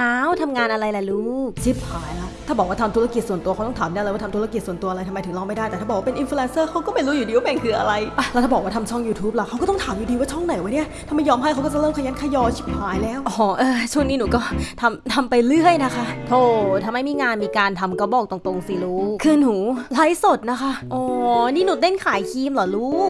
อ้าวทำงานอะไรล่ะลูกชิบหายละถ้าบอกว่าทำธุรกิจส่วนตัวเขาต้องถามแน่เลยว่าทำธุรกิจส่วนตัวอะไรทำไมถึงลองไม่ได้แต่ถ้าบอกว่าเป็นอินฟลูเอนเซอร์เขาก็ไม่รู้อยู่ดีว่าแม่งคืออะไรแล้วถ้าบอกว่าทำช่อง YouTube ล่ะเขาก็ต้องถามอยู่ดีว่าช่องไหนวะเนี่ยถ้าไม่ยอมให้เขาก็จะเริ่มคะยั้นคะยอชิบหายแล้วอ๋อเออช่วงนี้หนูก็ทำทำไปเรื่อยนะคะโธ่ถ้าไม่มีงานมีการทำก็บอกตรงๆสิลูกคือหนูไลฟ์สดนะคะอ๋อนี่หนูเต้นขายครีมเหรอลูก